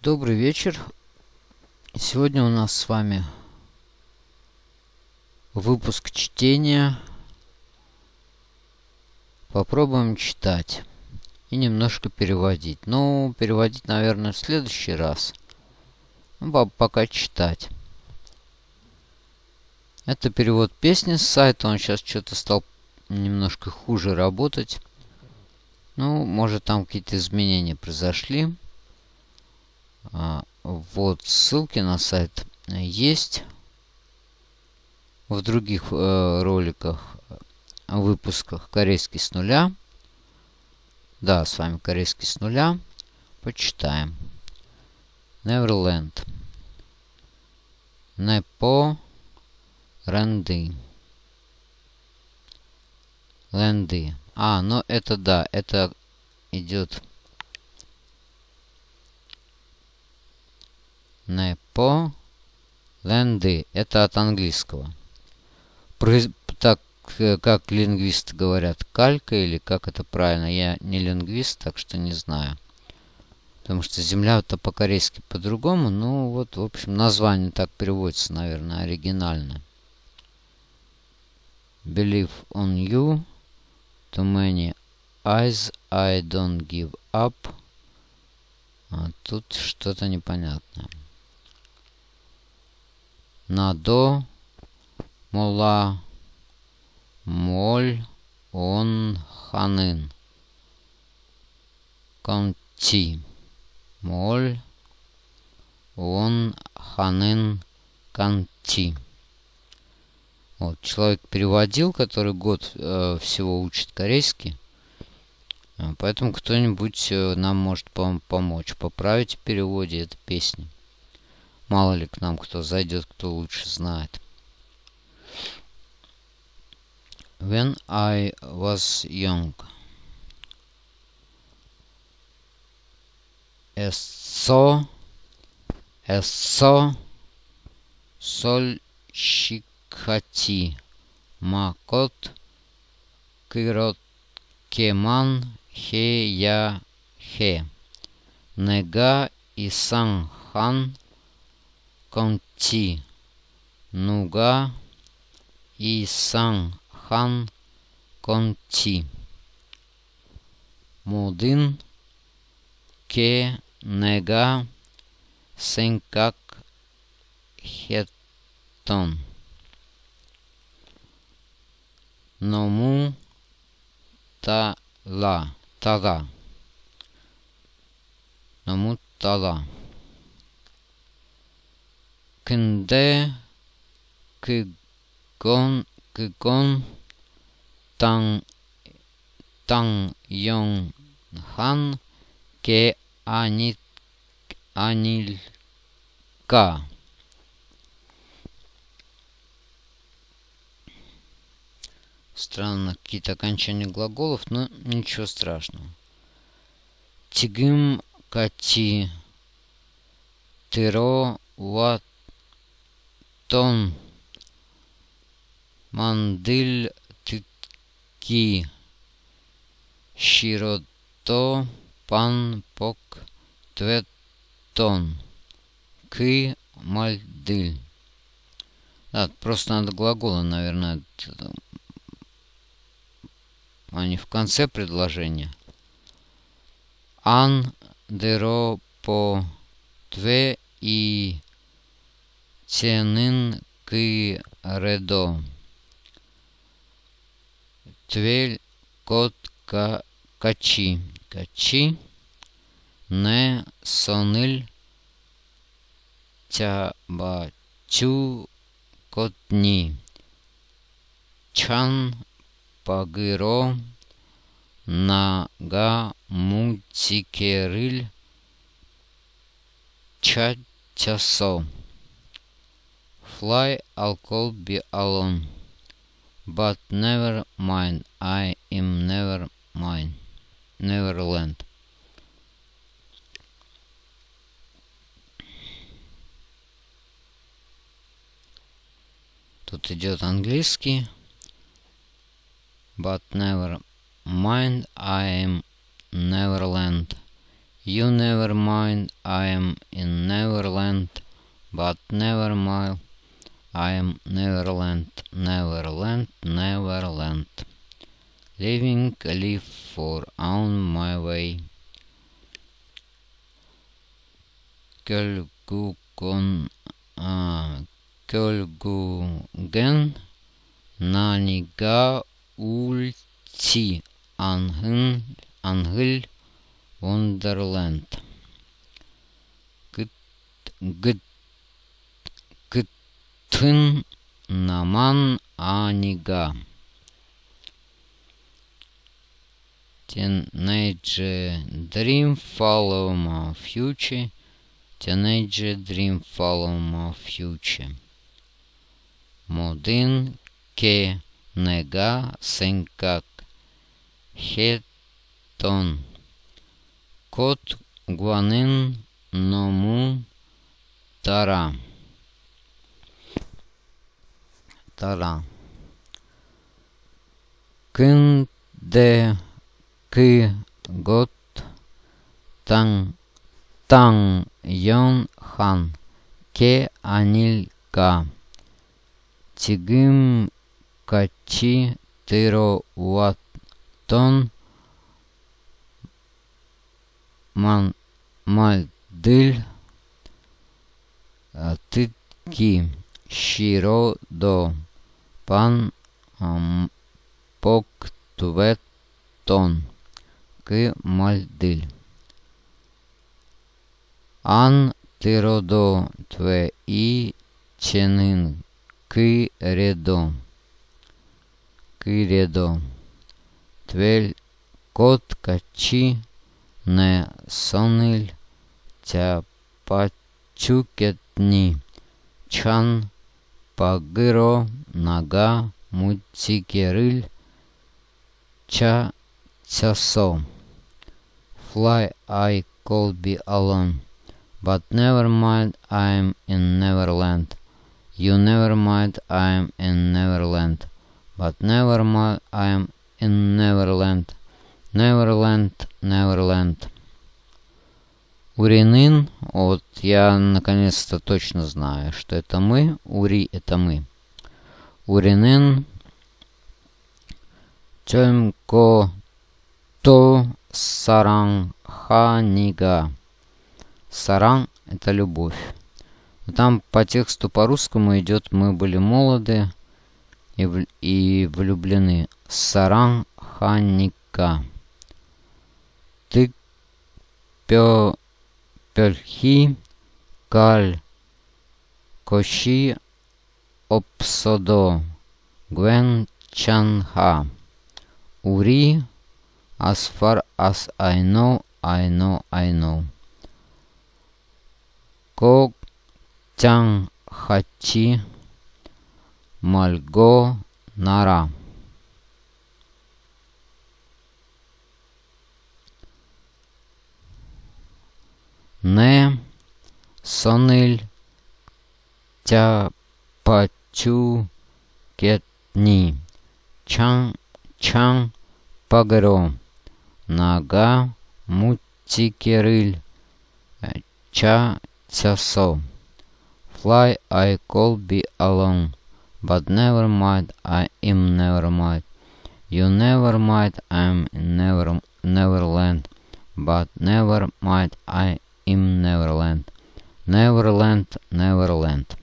Добрый вечер. Сегодня у нас с вами выпуск чтения. Попробуем читать и немножко переводить. Ну, переводить, наверное, в следующий раз. Ну, пока читать. Это перевод песни с сайта. Он сейчас что-то стал немножко хуже работать. Ну, может там какие-то изменения произошли. А, вот ссылки на сайт есть. В других э, роликах, выпусках корейский с нуля. Да, с вами корейский с нуля. Почитаем. Neverland. Непо Ранды. Ленды. А, ну это да, это идет не по ленды. Это от английского. Произ... Так, э, как лингвисты говорят, калька или как это правильно. Я не лингвист, так что не знаю. Потому что земля-то по-корейски по-другому. Ну, вот, в общем, название так переводится, наверное, оригинально. Believe on you. Too many eyes. I don't give up. А тут что-то непонятное. Надо. Мола. Моль. Он. Ханын. Конти. Моль. Он. Ханын. Канти. Вот, человек переводил, который год э, всего учит корейский. Э, поэтому кто-нибудь э, нам может пом помочь поправить в переводе этой песни. Мало ли к нам кто зайдет, кто лучше знает. When I was young. Эссо. Эссо. Соль. Щик хати макот кирот кеман хе я хе нега исан хан конти нуга. Исан хан. Конти мудин ке нега. Сенкак хетон Ному тала. Тала. Ному тала кнде, кгон, кгон, тан, тан йон хан, ке ани, анилька. Странно, какие-то окончания глаголов, но ничего страшного. Тигим кати тиро ват ватон мандиль тики широто пан пок тветон ки мальдиль. Да, просто надо глаголы, наверное, а не в конце предложения. Ан деро по тве и ценын ки редо. Твель кот ка качи. Качи. Не соныль тябачу котни. Чан Пагыро Нага Мутикериль Чачасо Fly I'll call be alone But never mind I am never mine Neverland Тут идет английский but never mind I am Neverland. You never mind, I am in Neverland, but never mind, I am Neverland, Neverland, Neverland. Living a live for on my way. Kölgukon, uh, Kölgugen, Naniga ulti, Anhın, Anhıl, Wonderland. Gıt, gıt, gıtın, Naman, Aniga. Teenage dream follow my future. Teenage dream follow my future. Modin ke nega senkak. Хетон. Кот гуанин ному тара. Тара. Când de Кы гот тан тан yon хан ке анилька тигим качи тыро ваттон ман мальдыль тытки щиро до пан пок тон que maldil. An тироdo тве и ченин ки редо. Ки редо. Твель кот качи не сониль тя пачукетни. Чан pagiro naga mutsikeril cha chaso. Fly, I could be alone, but never mind, I'm in Neverland. You never mind, I'm in Neverland, but never mind, I'm in Neverland. Neverland, Neverland. Уринин, вот я наконец-то точно знаю, что это мы. Ури это мы. Уринин, Тёмко то сарангханига. Саран – это любовь. Там по тексту по-русскому идет «Мы были молоды и, и влюблены». Сарангханика. Ты пё пельхи каль коши опсодо гвен чанха. Ури As far as I know, I know, I know. Ко Чан Хачи Мальго Нара. Не Сониль Тя Пачу Кетни Чан Чан Пагаро. Нага мутикерыль ча часо. Fly I could be alone, but never mind I am never mind. You never mind I'm never Neverland, but never mind I in Neverland. Neverland, Neverland.